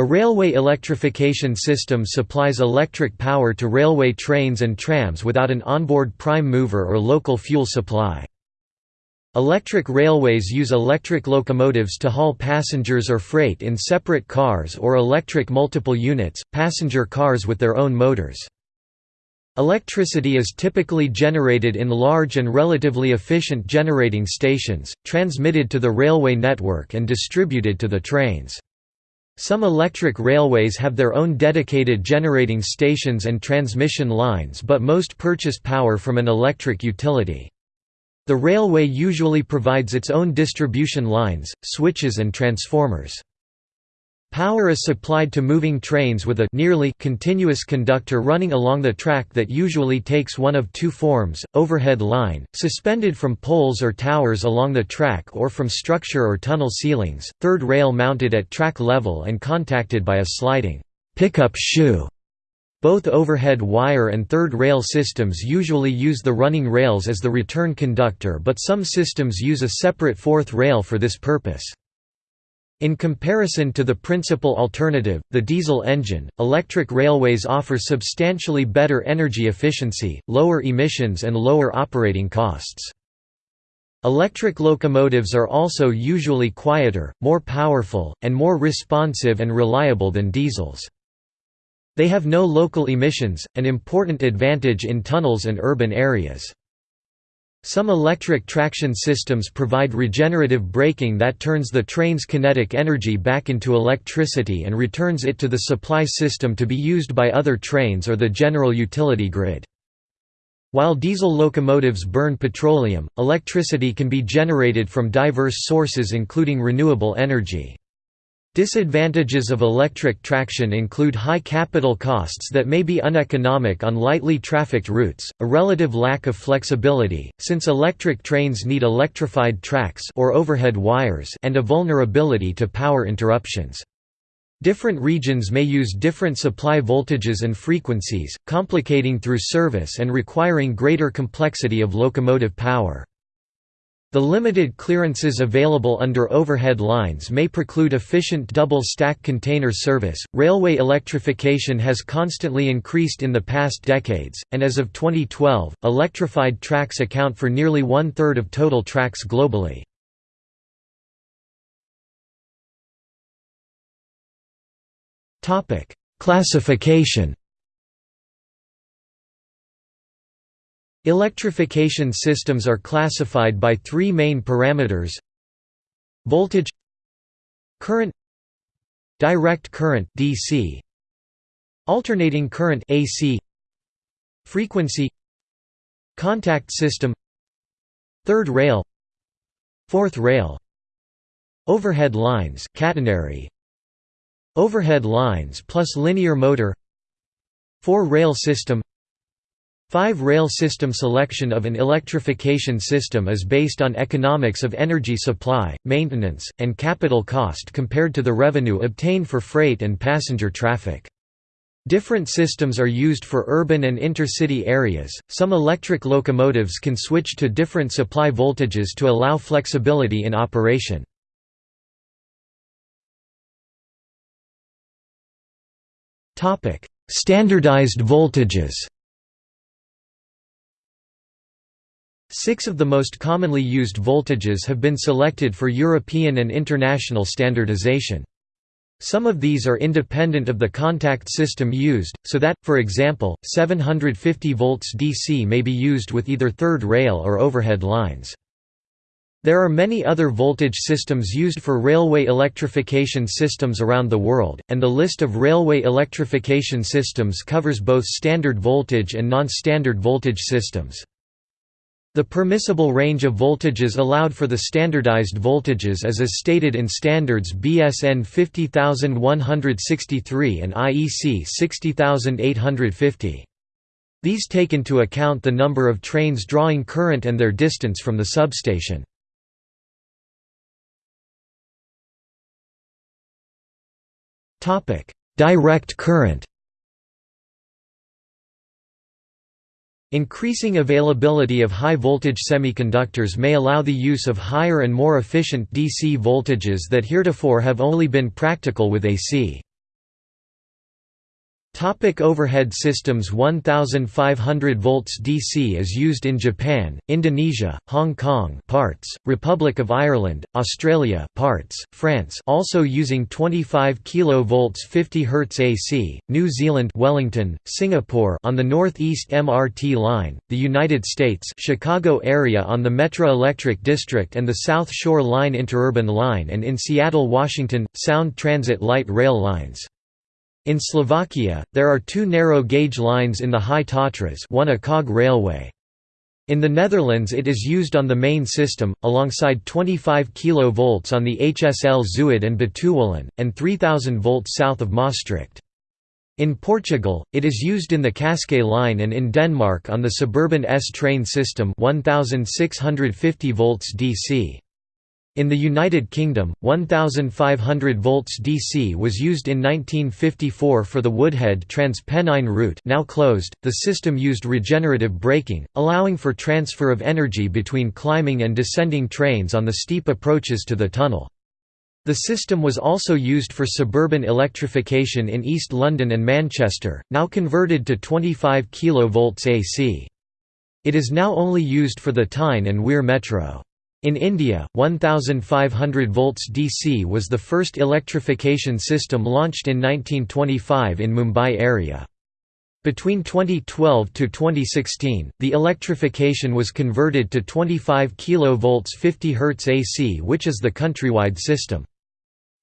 A railway electrification system supplies electric power to railway trains and trams without an onboard prime mover or local fuel supply. Electric railways use electric locomotives to haul passengers or freight in separate cars or electric multiple units, passenger cars with their own motors. Electricity is typically generated in large and relatively efficient generating stations, transmitted to the railway network and distributed to the trains. Some electric railways have their own dedicated generating stations and transmission lines but most purchase power from an electric utility. The railway usually provides its own distribution lines, switches and transformers. Power is supplied to moving trains with a nearly continuous conductor running along the track that usually takes one of two forms, overhead line, suspended from poles or towers along the track or from structure or tunnel ceilings, third rail mounted at track level and contacted by a sliding pickup shoe. Both overhead wire and third rail systems usually use the running rails as the return conductor but some systems use a separate fourth rail for this purpose. In comparison to the principal alternative, the diesel engine, electric railways offer substantially better energy efficiency, lower emissions and lower operating costs. Electric locomotives are also usually quieter, more powerful, and more responsive and reliable than diesels. They have no local emissions, an important advantage in tunnels and urban areas. Some electric traction systems provide regenerative braking that turns the train's kinetic energy back into electricity and returns it to the supply system to be used by other trains or the general utility grid. While diesel locomotives burn petroleum, electricity can be generated from diverse sources including renewable energy. Disadvantages of electric traction include high capital costs that may be uneconomic on lightly trafficked routes, a relative lack of flexibility, since electric trains need electrified tracks or overhead wires and a vulnerability to power interruptions. Different regions may use different supply voltages and frequencies, complicating through service and requiring greater complexity of locomotive power. The limited clearances available under overhead lines may preclude efficient double stack container service. Railway electrification has constantly increased in the past decades, and as of 2012, electrified tracks account for nearly one third of total tracks globally. Classification Electrification systems are classified by three main parameters Voltage Current Direct current DC Alternating current AC Frequency Contact system Third rail Fourth rail Overhead lines catenary Overhead lines plus linear motor Four-rail system Five-rail system selection of an electrification system is based on economics of energy supply, maintenance, and capital cost compared to the revenue obtained for freight and passenger traffic. Different systems are used for urban and intercity areas. Some electric locomotives can switch to different supply voltages to allow flexibility in operation. Topic: Standardized voltages. Six of the most commonly used voltages have been selected for European and international standardization. Some of these are independent of the contact system used, so that, for example, 750 volts DC may be used with either third rail or overhead lines. There are many other voltage systems used for railway electrification systems around the world, and the list of railway electrification systems covers both standard voltage and non-standard voltage systems. The permissible range of voltages allowed for the standardized voltages is as stated in standards BS EN 50163 and IEC 60850. These take into account the number of trains drawing current and their distance from the substation. Direct current Increasing availability of high-voltage semiconductors may allow the use of higher and more efficient DC voltages that heretofore have only been practical with AC. Topic overhead systems 1500 volts DC is used in Japan, Indonesia, Hong Kong parts, Republic of Ireland, Australia parts, France also using 25 kV 50 Hz AC, New Zealand Wellington, Singapore on the Northeast MRT line, the United States Chicago area on the Metro Electric District and the South Shore Line Interurban Line and in Seattle, Washington, Sound Transit Light Rail lines. In Slovakia, there are two narrow-gauge lines in the High Tatras one a cog railway. In the Netherlands it is used on the main system, alongside 25 kV on the HSL Zuid and Betuwelijn, and 3000 volts south of Maastricht. In Portugal, it is used in the Cascais line and in Denmark on the suburban S train system 1650 volts DC. In the United Kingdom, 1500 volts DC was used in 1954 for the Woodhead Trans-Pennine route now closed. The system used regenerative braking, allowing for transfer of energy between climbing and descending trains on the steep approaches to the tunnel. The system was also used for suburban electrification in East London and Manchester, now converted to 25 kV AC. It is now only used for the Tyne and Wear Metro. In India, 1500 volts DC was the first electrification system launched in 1925 in Mumbai area. Between 2012 to 2016, the electrification was converted to 25 kV 50 Hz AC which is the countrywide system.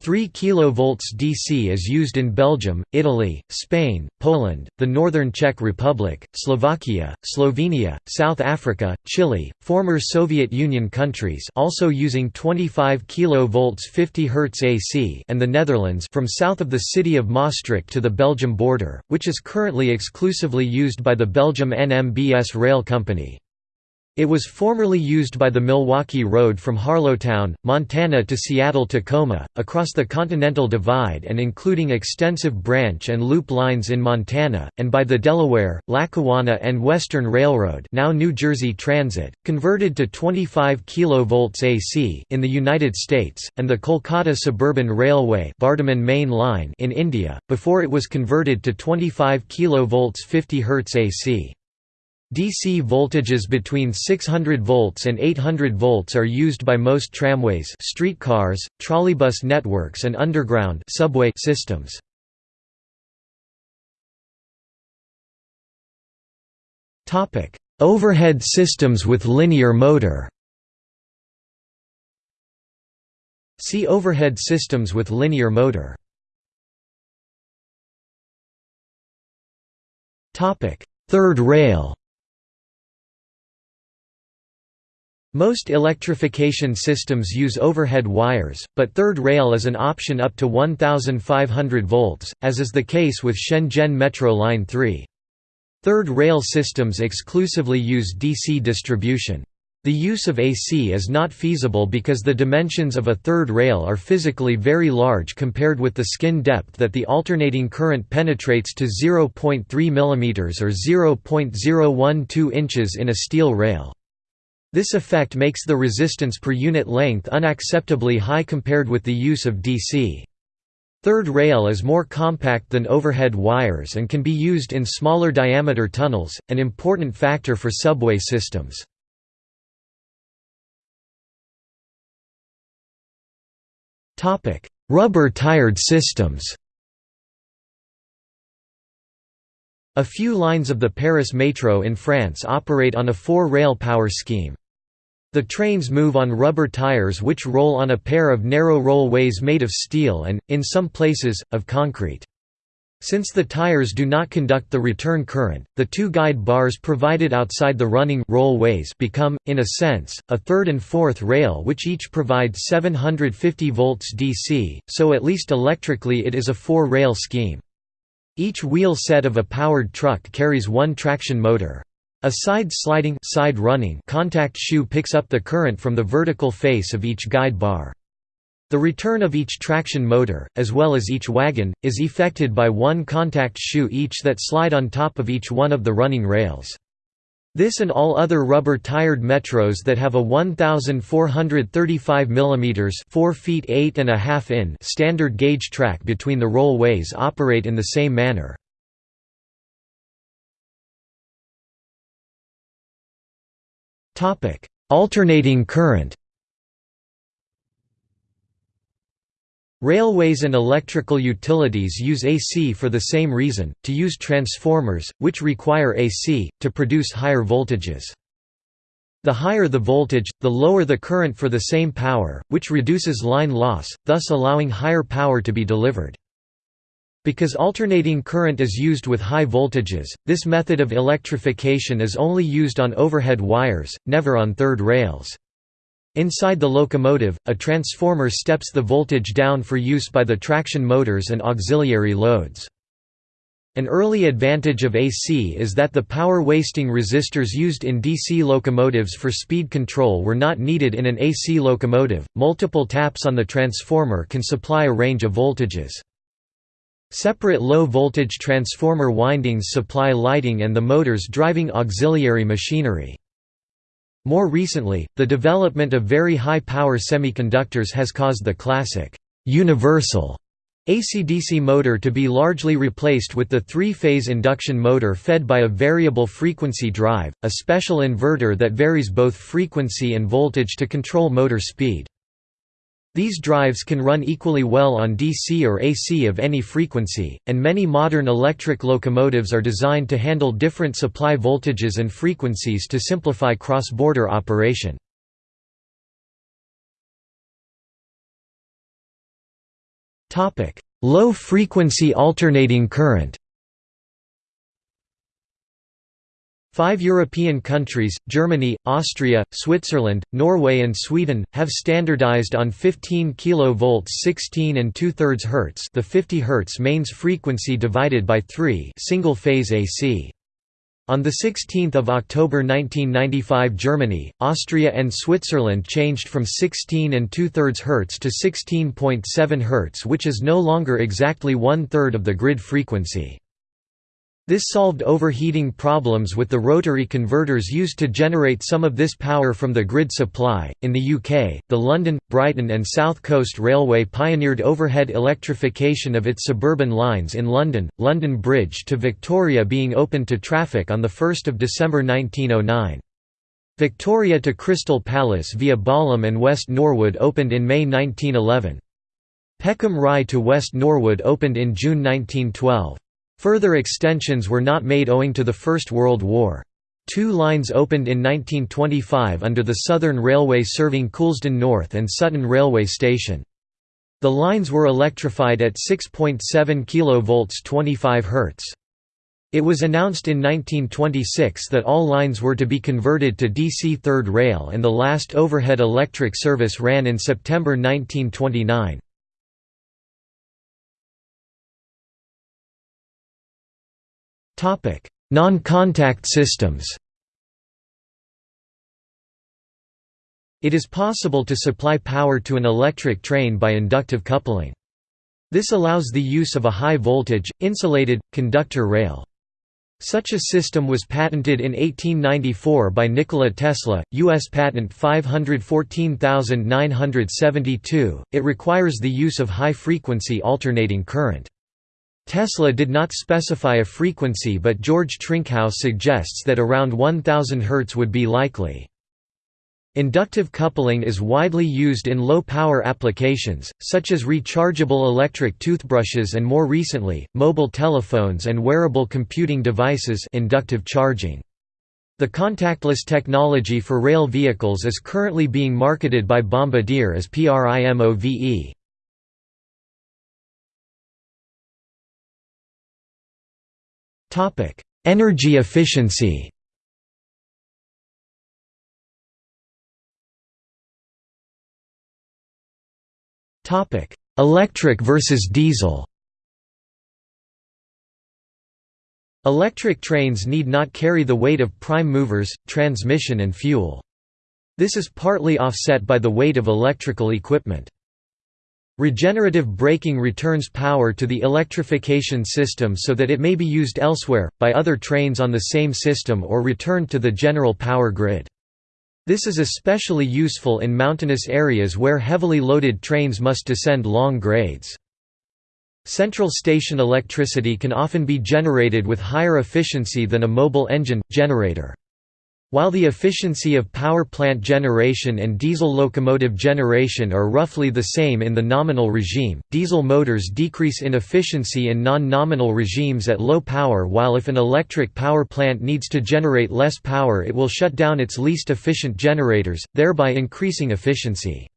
3 kV DC is used in Belgium, Italy, Spain, Poland, the Northern Czech Republic, Slovakia, Slovenia, South Africa, Chile, former Soviet Union countries also using 25 kV 50 Hz AC and the Netherlands from south of the city of Maastricht to the Belgium border, which is currently exclusively used by the Belgium NMBS Rail Company. It was formerly used by the Milwaukee Road from Harlowton, Montana to Seattle-Tacoma, across the Continental Divide and including extensive branch and loop lines in Montana, and by the Delaware, Lackawanna and Western Railroad now New Jersey Transit, converted to 25 kV AC in the United States, and the Kolkata Suburban Railway Main Line in India, before it was converted to 25 kV 50 Hz AC. DC voltages between 600 volts and 800 volts are used by most tramways streetcars, trolleybus networks and underground subway systems. Topic: Overhead systems with linear motor. See overhead systems with linear motor. Topic: Third rail Most electrification systems use overhead wires, but third rail is an option up to 1500 volts, as is the case with Shenzhen Metro Line 3. Third rail systems exclusively use DC distribution. The use of AC is not feasible because the dimensions of a third rail are physically very large compared with the skin depth that the alternating current penetrates to 0.3 mm or 0.012 inches in a steel rail. This effect makes the resistance per unit length unacceptably high compared with the use of DC. Third rail is more compact than overhead wires and can be used in smaller diameter tunnels, an important factor for subway systems. Rubber-tired systems A few lines of the Paris Metro in France operate on a four-rail power scheme. The trains move on rubber tires which roll on a pair of narrow rollways made of steel and, in some places, of concrete. Since the tires do not conduct the return current, the two guide bars provided outside the running rollways become, in a sense, a third and fourth rail which each provide 750 volts DC, so at least electrically it is a four-rail scheme. Each wheel set of a powered truck carries one traction motor. A side-sliding side running contact shoe picks up the current from the vertical face of each guide bar. The return of each traction motor, as well as each wagon, is effected by one contact shoe each that slide on top of each one of the running rails. This and all other rubber-tired metros that have a 1,435 mm 4 feet 8 and a half in standard gauge track between the rollways operate in the same manner. Alternating current Railways and electrical utilities use AC for the same reason, to use transformers, which require AC, to produce higher voltages. The higher the voltage, the lower the current for the same power, which reduces line loss, thus allowing higher power to be delivered. Because alternating current is used with high voltages, this method of electrification is only used on overhead wires, never on third rails. Inside the locomotive, a transformer steps the voltage down for use by the traction motors and auxiliary loads. An early advantage of AC is that the power-wasting resistors used in DC locomotives for speed control were not needed in an AC locomotive. Multiple taps on the transformer can supply a range of voltages. Separate low-voltage transformer windings supply lighting and the motors driving auxiliary machinery. More recently, the development of very high-power semiconductors has caused the classic, universal AC-DC motor to be largely replaced with the three-phase induction motor fed by a variable frequency drive, a special inverter that varies both frequency and voltage to control motor speed. These drives can run equally well on DC or AC of any frequency, and many modern electric locomotives are designed to handle different supply voltages and frequencies to simplify cross-border operation. Low-frequency alternating current Five European countries, Germany, Austria, Switzerland, Norway and Sweden, have standardized on 15 kV 16 and 2 thirds Hz the 50 Hz mains frequency divided by 3 single-phase AC. On 16 October 1995 Germany, Austria and Switzerland changed from 16 and 2 thirds Hz to 16.7 Hz which is no longer exactly one-third of the grid frequency. This solved overheating problems with the rotary converters used to generate some of this power from the grid supply. In the UK, the London, Brighton, and South Coast Railway pioneered overhead electrification of its suburban lines in London, London Bridge to Victoria being opened to traffic on 1 December 1909. Victoria to Crystal Palace via Balham and West Norwood opened in May 1911. Peckham Rye to West Norwood opened in June 1912. Further extensions were not made owing to the First World War. Two lines opened in 1925 under the Southern Railway serving Coulsdon North and Sutton Railway Station. The lines were electrified at 6.7 kV 25 Hz. It was announced in 1926 that all lines were to be converted to DC third rail and the last overhead electric service ran in September 1929. Non-contact systems It is possible to supply power to an electric train by inductive coupling. This allows the use of a high-voltage, insulated, conductor rail. Such a system was patented in 1894 by Nikola Tesla, U.S. Patent 514972. It requires the use of high-frequency alternating current. Tesla did not specify a frequency but George Trinkaus suggests that around 1000 Hz would be likely. Inductive coupling is widely used in low-power applications, such as rechargeable electric toothbrushes and more recently, mobile telephones and wearable computing devices inductive charging. The contactless technology for rail vehicles is currently being marketed by Bombardier as PRIMOVE. Topic: Energy efficiency. Topic: Electric versus diesel. Electric trains need not carry the weight of prime movers, transmission and fuel. This is partly offset by the weight of electrical equipment. Regenerative braking returns power to the electrification system so that it may be used elsewhere, by other trains on the same system or returned to the general power grid. This is especially useful in mountainous areas where heavily loaded trains must descend long grades. Central station electricity can often be generated with higher efficiency than a mobile engine, generator. While the efficiency of power plant generation and diesel locomotive generation are roughly the same in the nominal regime, diesel motors decrease in efficiency in non-nominal regimes at low power while if an electric power plant needs to generate less power it will shut down its least efficient generators, thereby increasing efficiency.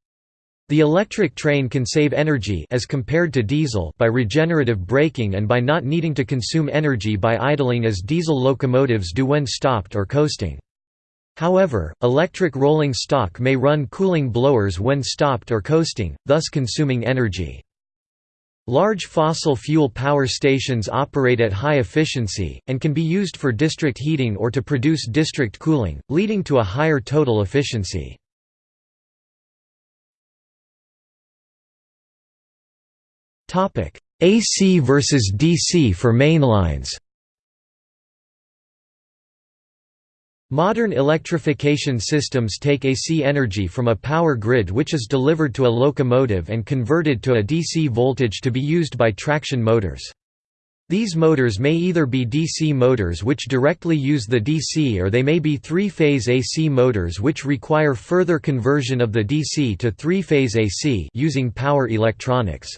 The electric train can save energy as compared to diesel by regenerative braking and by not needing to consume energy by idling as diesel locomotives do when stopped or coasting. However, electric rolling stock may run cooling blowers when stopped or coasting, thus consuming energy. Large fossil fuel power stations operate at high efficiency, and can be used for district heating or to produce district cooling, leading to a higher total efficiency. AC versus DC for mainlines Modern electrification systems take AC energy from a power grid which is delivered to a locomotive and converted to a DC voltage to be used by traction motors. These motors may either be DC motors which directly use the DC or they may be three-phase AC motors which require further conversion of the DC to three-phase AC using power electronics.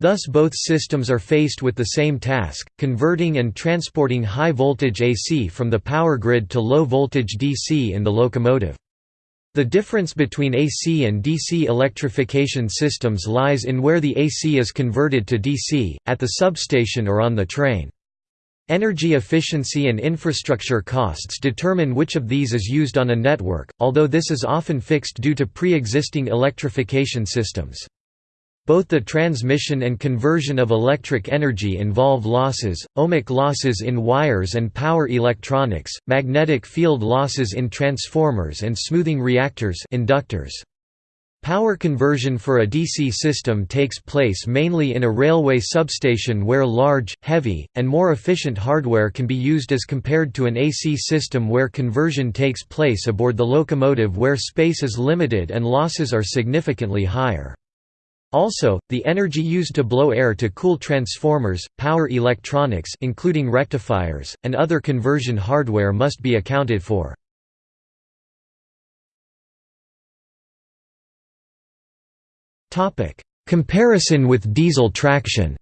Thus both systems are faced with the same task, converting and transporting high-voltage AC from the power grid to low-voltage DC in the locomotive. The difference between AC and DC electrification systems lies in where the AC is converted to DC, at the substation or on the train. Energy efficiency and infrastructure costs determine which of these is used on a network, although this is often fixed due to pre-existing electrification systems. Both the transmission and conversion of electric energy involve losses, ohmic losses in wires and power electronics, magnetic field losses in transformers and smoothing reactors inductors. Power conversion for a DC system takes place mainly in a railway substation where large, heavy, and more efficient hardware can be used as compared to an AC system where conversion takes place aboard the locomotive where space is limited and losses are significantly higher. Also, the energy used to blow air to cool transformers, power electronics including rectifiers, and other conversion hardware must be accounted for. Comparison with diesel traction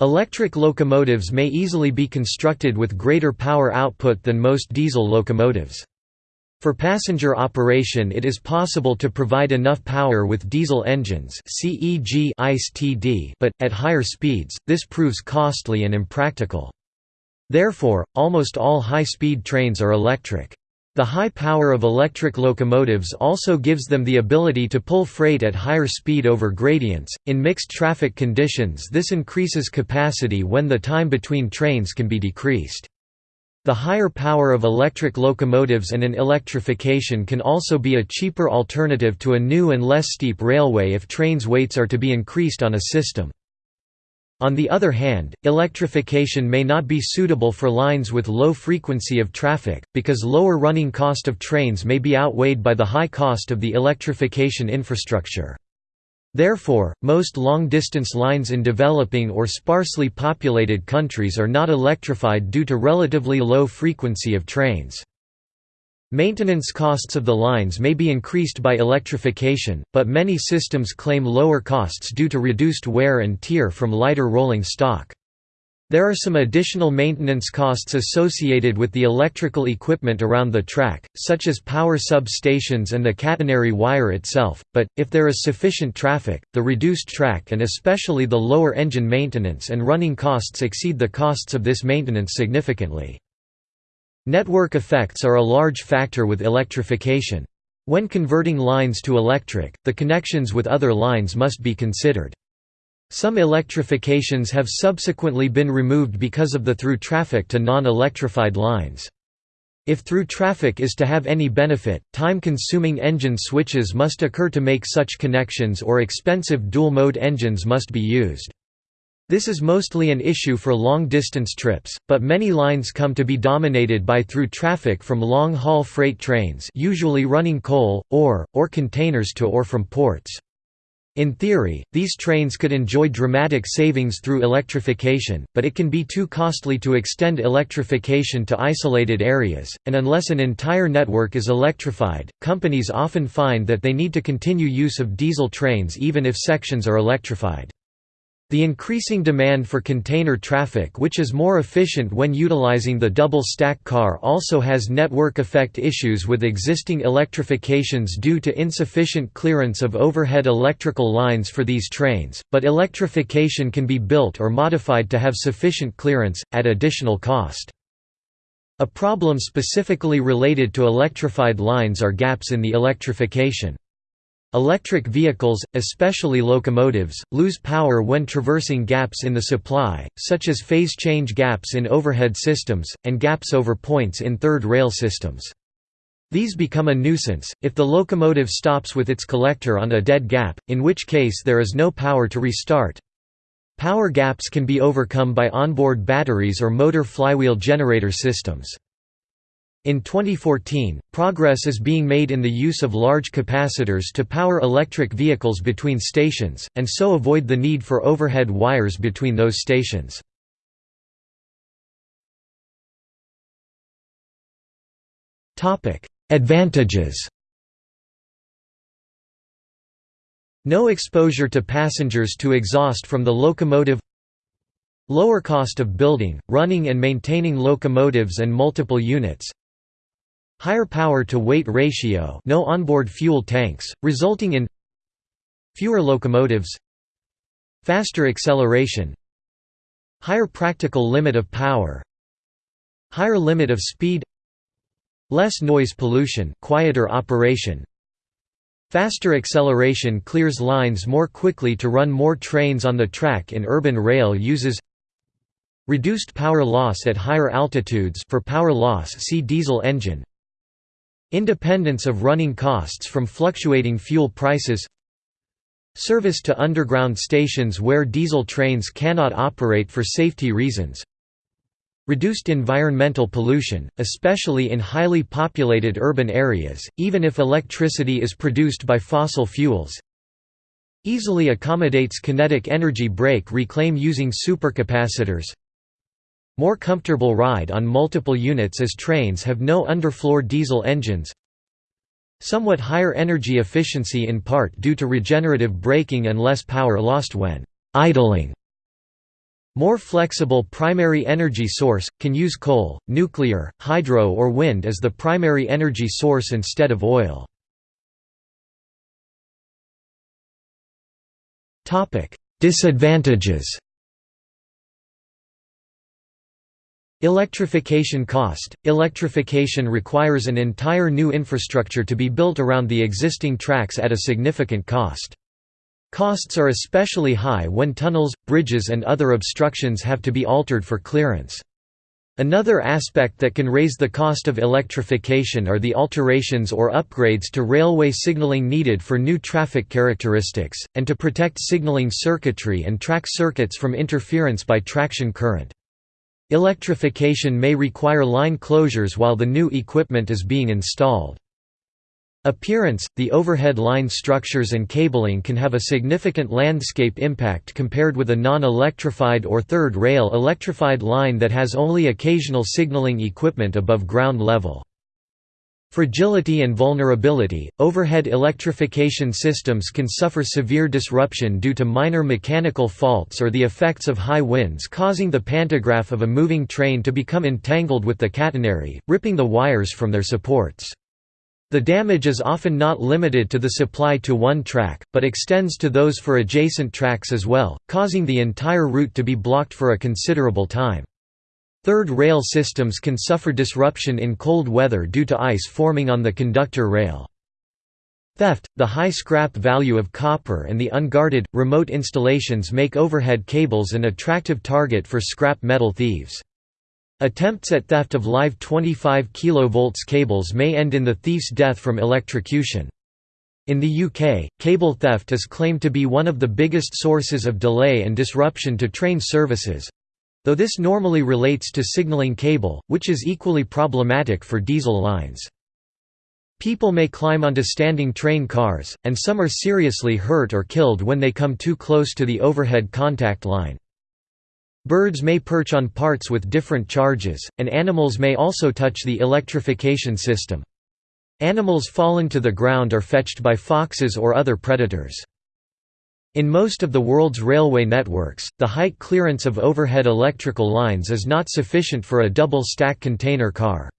Electric locomotives may easily be constructed with greater power output than most diesel locomotives. For passenger operation it is possible to provide enough power with diesel engines but, at higher speeds, this proves costly and impractical. Therefore, almost all high-speed trains are electric. The high power of electric locomotives also gives them the ability to pull freight at higher speed over gradients. In mixed traffic conditions, this increases capacity when the time between trains can be decreased. The higher power of electric locomotives and an electrification can also be a cheaper alternative to a new and less steep railway if trains' weights are to be increased on a system. On the other hand, electrification may not be suitable for lines with low frequency of traffic, because lower running cost of trains may be outweighed by the high cost of the electrification infrastructure. Therefore, most long-distance lines in developing or sparsely populated countries are not electrified due to relatively low frequency of trains. Maintenance costs of the lines may be increased by electrification, but many systems claim lower costs due to reduced wear and tear from lighter rolling stock. There are some additional maintenance costs associated with the electrical equipment around the track, such as power substations and the catenary wire itself, but, if there is sufficient traffic, the reduced track and especially the lower engine maintenance and running costs exceed the costs of this maintenance significantly. Network effects are a large factor with electrification. When converting lines to electric, the connections with other lines must be considered. Some electrifications have subsequently been removed because of the through traffic to non-electrified lines. If through traffic is to have any benefit, time-consuming engine switches must occur to make such connections or expensive dual-mode engines must be used. This is mostly an issue for long-distance trips, but many lines come to be dominated by through traffic from long-haul freight trains usually running coal, ore, or containers to or from ports. In theory, these trains could enjoy dramatic savings through electrification, but it can be too costly to extend electrification to isolated areas, and unless an entire network is electrified, companies often find that they need to continue use of diesel trains even if sections are electrified. The increasing demand for container traffic which is more efficient when utilizing the double-stack car also has network effect issues with existing electrifications due to insufficient clearance of overhead electrical lines for these trains, but electrification can be built or modified to have sufficient clearance, at additional cost. A problem specifically related to electrified lines are gaps in the electrification. Electric vehicles, especially locomotives, lose power when traversing gaps in the supply, such as phase change gaps in overhead systems, and gaps over points in third rail systems. These become a nuisance, if the locomotive stops with its collector on a dead gap, in which case there is no power to restart. Power gaps can be overcome by onboard batteries or motor flywheel generator systems. In 2014, progress is being made in the use of large capacitors to power electric vehicles between stations, and so avoid the need for overhead wires between those stations. Advantages. No exposure to passengers to exhaust from the locomotive. Lower cost of building, running and maintaining locomotives and multiple units Higher power-to-weight ratio no onboard fuel tanks, resulting in Fewer locomotives Faster acceleration Higher practical limit of power Higher limit of speed Less noise pollution quieter operation. Faster acceleration clears lines more quickly to run more trains on the track in urban rail uses Reduced power loss at higher altitudes for power loss see diesel engine Independence of running costs from fluctuating fuel prices Service to underground stations where diesel trains cannot operate for safety reasons Reduced environmental pollution, especially in highly populated urban areas, even if electricity is produced by fossil fuels Easily accommodates kinetic energy brake reclaim using supercapacitors more comfortable ride on multiple units as trains have no underfloor diesel engines Somewhat higher energy efficiency in part due to regenerative braking and less power lost when idling. More flexible primary energy source, can use coal, nuclear, hydro or wind as the primary energy source instead of oil. Disadvantages Electrification cost – Electrification requires an entire new infrastructure to be built around the existing tracks at a significant cost. Costs are especially high when tunnels, bridges and other obstructions have to be altered for clearance. Another aspect that can raise the cost of electrification are the alterations or upgrades to railway signaling needed for new traffic characteristics, and to protect signaling circuitry and track circuits from interference by traction current. Electrification may require line closures while the new equipment is being installed. Appearance – The overhead line structures and cabling can have a significant landscape impact compared with a non-electrified or third-rail electrified line that has only occasional signaling equipment above ground level. Fragility and vulnerability – Overhead electrification systems can suffer severe disruption due to minor mechanical faults or the effects of high winds causing the pantograph of a moving train to become entangled with the catenary, ripping the wires from their supports. The damage is often not limited to the supply to one track, but extends to those for adjacent tracks as well, causing the entire route to be blocked for a considerable time. Third rail systems can suffer disruption in cold weather due to ice forming on the conductor rail. Theft – The high scrap value of copper and the unguarded, remote installations make overhead cables an attractive target for scrap metal thieves. Attempts at theft of live 25 kV cables may end in the thief's death from electrocution. In the UK, cable theft is claimed to be one of the biggest sources of delay and disruption to train services, Though this normally relates to signaling cable, which is equally problematic for diesel lines. People may climb onto standing train cars, and some are seriously hurt or killed when they come too close to the overhead contact line. Birds may perch on parts with different charges, and animals may also touch the electrification system. Animals falling to the ground are fetched by foxes or other predators. In most of the world's railway networks, the height clearance of overhead electrical lines is not sufficient for a double-stack container car.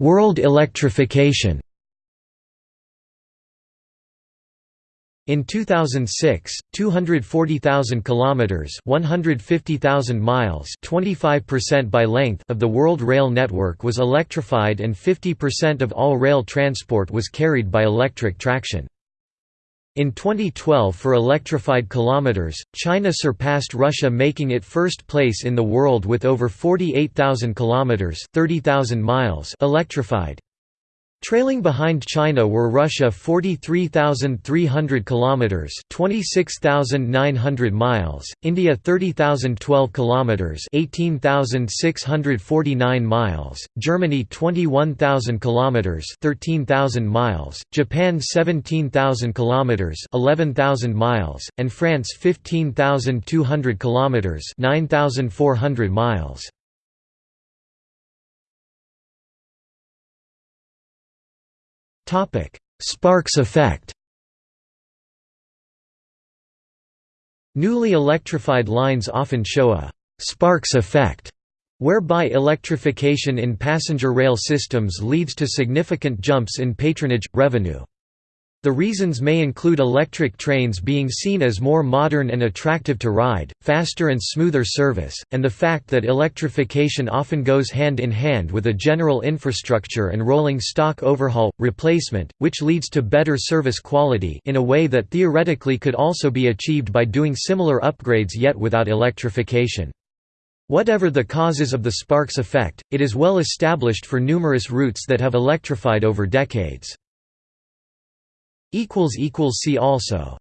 World electrification In 2006, 240,000 kilometers, 150,000 miles, 25% by length of the world rail network was electrified and 50% of all rail transport was carried by electric traction. In 2012 for electrified kilometers, China surpassed Russia making it first place in the world with over 48,000 kilometers, 30,000 miles electrified. Trailing behind China were Russia 43,300 kilometers, 26,900 miles, India 30,012 kilometers, 18,649 miles, Germany 21,000 kilometers, 13,000 miles, Japan 17,000 kilometers, 11,000 miles, and France 15,200 kilometers, 9,400 miles. Sparks effect Newly electrified lines often show a «sparks effect» whereby electrification in passenger rail systems leads to significant jumps in patronage, revenue. The reasons may include electric trains being seen as more modern and attractive to ride, faster and smoother service, and the fact that electrification often goes hand in hand with a general infrastructure and rolling stock overhaul, replacement, which leads to better service quality in a way that theoretically could also be achieved by doing similar upgrades yet without electrification. Whatever the causes of the Sparks effect, it is well established for numerous routes that have electrified over decades. See also